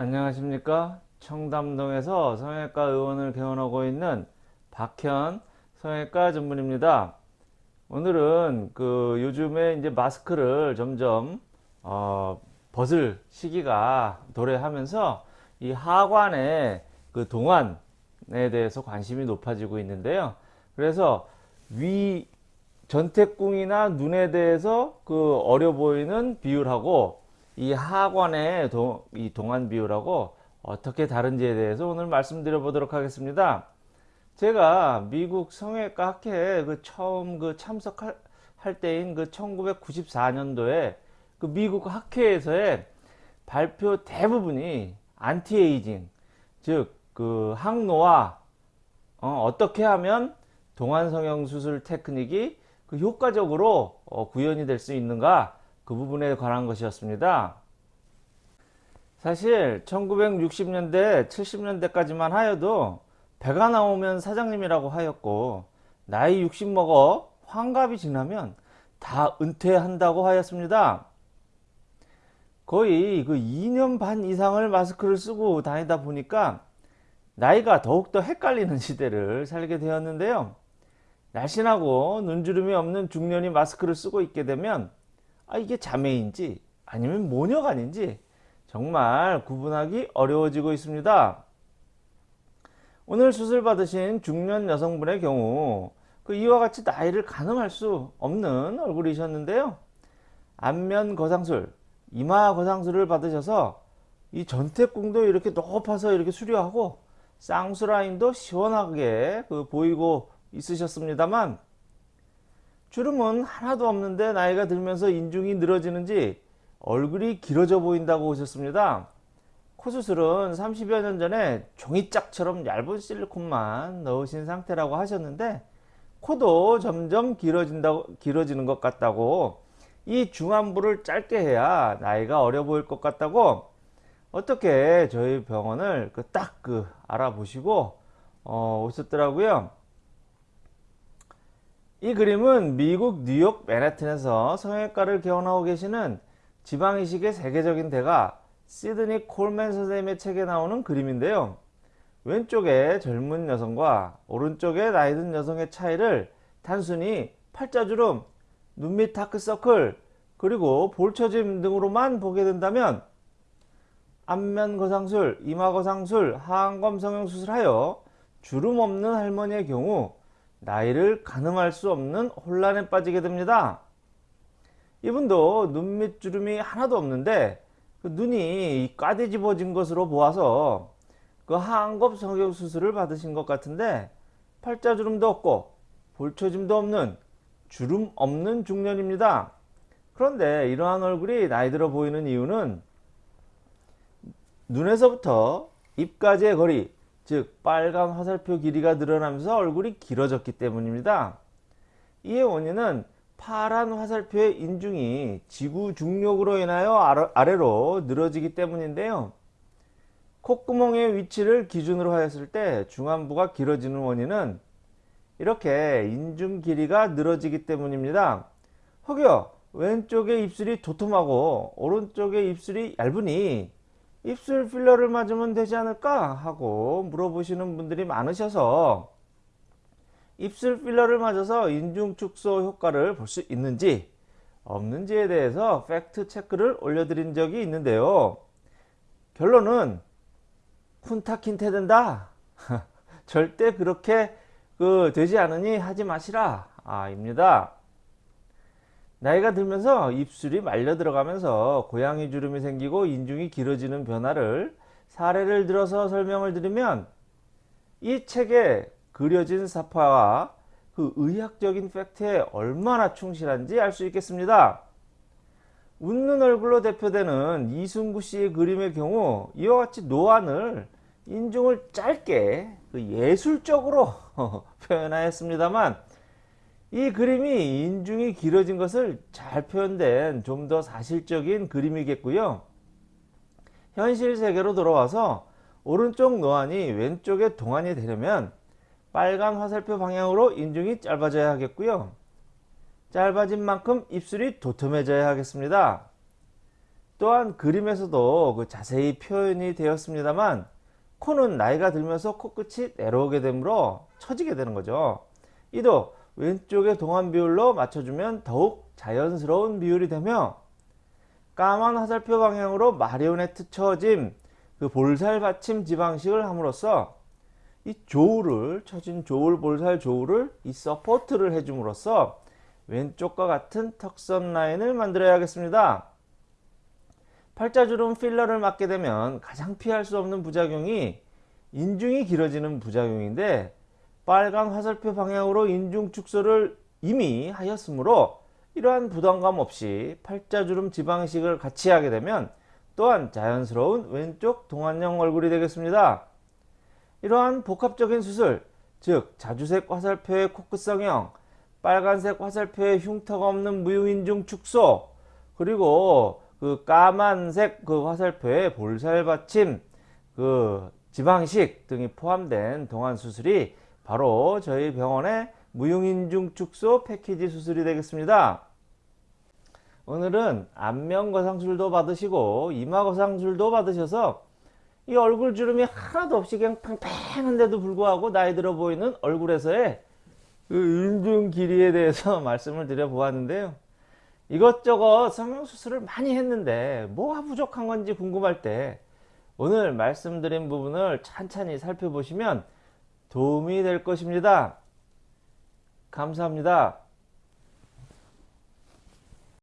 안녕하십니까? 청담동에서 성형외과 의원을 개원하고 있는 박현 성형외과 전문입니다. 오늘은 그 요즘에 이제 마스크를 점점 어 벗을 시기가 도래하면서 이 하관의 그 동안에 대해서 관심이 높아지고 있는데요. 그래서 위 전태궁이나 눈에 대해서 그 어려 보이는 비율하고 이 하관의 동, 이 동안 비율하고 어떻게 다른지에 대해서 오늘 말씀드려 보도록 하겠습니다. 제가 미국 성형외과 학회에 그 처음 그 참석할 때인 그 1994년도에 그 미국 학회에서의 발표 대부분이 안티에이징 즉 그 항노화 어떻게 하면 동안 성형 수술 테크닉이 그 효과적으로 어, 구현이 될 수 있는가 그 부분에 관한 것이었습니다. 사실 1960년대 70년대까지만 하여도 배가 나오면 사장님이라고 하였고 나이 60 먹어 환갑이 지나면 다 은퇴한다고 하였습니다. 거의 그 2년 반 이상을 마스크를 쓰고 다니다 보니까 나이가 더욱더 헷갈리는 시대를 살게 되었는데요. 날씬하고 눈주름이 없는 중년이 마스크를 쓰고 있게 되면 아 이게 자매인지 아니면 모녀간인지 정말 구분하기 어려워지고 있습니다. 오늘 수술 받으신 중년 여성분의 경우 그 이와 같이 나이를 가늠할 수 없는 얼굴이셨는데요. 안면 거상술, 이마 거상술을 받으셔서 이 전태궁도 이렇게 높아서 이렇게 수려하고 쌍수 라인도 시원하게 그 보이고 있으셨습니다만 주름은 하나도 없는데 나이가 들면서 인중이 늘어지는지 얼굴이 길어져 보인다고 오셨습니다. 코수술은 30여 년 전에 종이짝처럼 얇은 실리콘만 넣으신 상태라고 하셨는데 코도 점점 길어진다고 길어지는 것 같다고 이 중안부를 짧게 해야 나이가 어려 보일 것 같다고 어떻게 저희 병원을 그 딱그 그 알아보시고 어, 오셨더라고요. 이 그림은 미국 뉴욕 맨해튼에서 성형외과를 개원하고 계시는 지방이식의 세계적인 대가 시드니 콜맨 선생님의 책에 나오는 그림인데요. 왼쪽에 젊은 여성과 오른쪽에 나이든 여성의 차이를 단순히 팔자주름, 눈 밑 다크서클, 그리고 볼처짐 등으로만 보게 된다면 안면 거상술, 이마 거상술, 하안검 성형수술하여 주름 없는 할머니의 경우 나이를 가늠할 수 없는 혼란에 빠지게 됩니다. 이분도 눈밑 주름이 하나도 없는데 그 눈이 까대집어진 것으로 보아서 그 하안검 성형 수술을 받으신 것 같은데 팔자주름도 없고 볼초짐도 없는 주름 없는 중년입니다. 그런데 이러한 얼굴이 나이 들어 보이는 이유는 눈에서부터 입까지의 거리 즉 빨간 화살표 길이가 늘어나면서 얼굴이 길어졌기 때문입니다. 이의 원인은 파란 화살표의 인중이 지구 중력으로 인하여 아래로 늘어지기 때문인데요. 콧구멍의 위치를 기준으로 하였을 때 중안부가 길어지는 원인은 이렇게 인중 길이가 늘어지기 때문입니다. 혹여 왼쪽의 입술이 도톰하고 오른쪽의 입술이 얇으니 입술 필러를 맞으면 되지 않을까 하고 물어보시는 분들이 많으셔서 입술 필러를 맞아서 인중 축소 효과를 볼 수 있는지 없는지에 대해서 팩트 체크를 올려드린 적이 있는데요. 결론은 쿤타킨테 된다. 절대 그렇게 그 되지 않으니 하지 마시라 아, 입니다. 나이가 들면서 입술이 말려 들어가면서 고양이 주름이 생기고 인중이 길어지는 변화를 사례를 들어서 설명을 드리면 이 책에 그려진 사파와 그 의학적인 팩트에 얼마나 충실한지 알 수 있겠습니다. 웃는 얼굴로 대표되는 이승구 씨의 그림의 경우 이와 같이 노안을 인중을 짧게 그 예술적으로 표현하였습니다만 이 그림이 인중이 길어진 것을 잘 표현된 좀 더 사실적인 그림이겠고요. 현실 세계로 돌아와서 오른쪽 노안이 왼쪽에 동안이 되려면 빨간 화살표 방향으로 인중이 짧아져야 하겠고요. 짧아진 만큼 입술이 도톰해져야 하겠습니다. 또한 그림에서도 그 자세히 표현이 되었습니다만 코는 나이가 들면서 코끝이 내려오게 되므로 처지게 되는 거죠. 이도 왼쪽의 동안 비율로 맞춰주면 더욱 자연스러운 비율이 되며 까만 화살표 방향으로 마리오네트 처짐 그 볼살 받침 지방이식을 함으로써 이 jowl을 처진 jowl 볼살 jowl을 이 서포트를 해줌으로써 왼쪽과 같은 턱선 라인을 만들어야겠습니다. 팔자주름 필러를 맞게 되면 가장 피할 수 없는 부작용이 인중이 길어지는 부작용인데 빨간 화살표 방향으로 인중 축소를 이미 하였으므로 이러한 부담감 없이 팔자주름 지방식을 같이 하게 되면 또한 자연스러운 왼쪽 동안형 얼굴이 되겠습니다. 이러한 복합적인 수술, 즉 자주색 화살표의 코끝 성형, 빨간색 화살표의 흉터가 없는 무용인중 축소, 그리고 그 까만색 그 화살표의 볼살 받침, 그 지방식 등이 포함된 동안 수술이 바로 저희 병원의 무용인중 축소 패키지 수술이 되겠습니다. 오늘은 안면 거상술도 받으시고 이마 거상술도 받으셔서 이 얼굴 주름이 하나도 없이 그냥 팽팽한데도 불구하고 나이 들어 보이는 얼굴에서의 그 인중 길이에 대해서 말씀을 드려 보았는데요. 이것저것 성형수술을 많이 했는데 뭐가 부족한 건지 궁금할 때 오늘 말씀드린 부분을 찬찬히 살펴보시면 도움이 될 것입니다. 감사합니다.